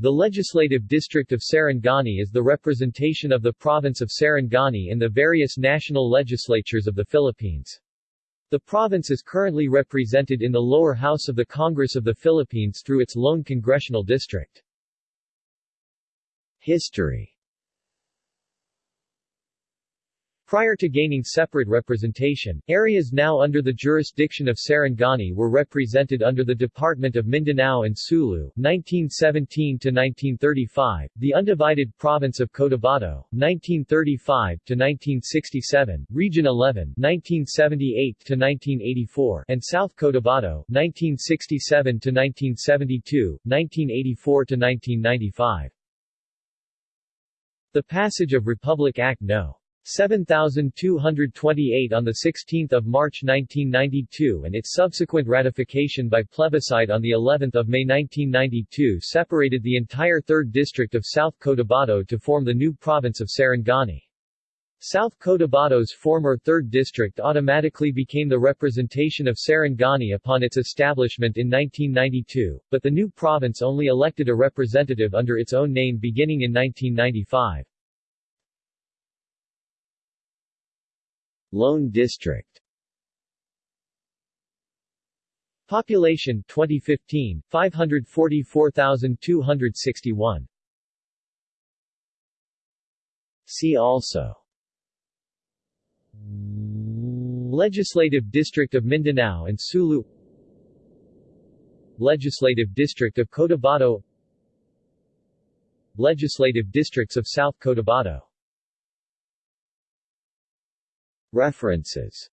The Legislative District of Sarangani is the representation of the province of Sarangani in the various national legislatures of the Philippines. The province is currently represented in the lower house of the Congress of the Philippines through its lone congressional district. History Prior to gaining separate representation, areas now under the jurisdiction of Sarangani were represented under the Department of Mindanao and Sulu 1917-1935, the undivided province of Cotabato, 1935-1967, Region 11 1978-1984, and South Cotabato, 1967-1972, 1984-1995. The passage of Republic Act No. 7228 on 16 March 1992 and its subsequent ratification by plebiscite on of May 1992 separated the entire 3rd District of South Cotabato to form the new province of Sarangani. South Cotabato's former 3rd District automatically became the representation of Sarangani upon its establishment in 1992, but the new province only elected a representative under its own name beginning in 1995. Lone District. Population 2015 544,261 See also. Legislative District of Mindanao and Sulu. Legislative District of Cotabato. Legislative Districts of South Cotabato References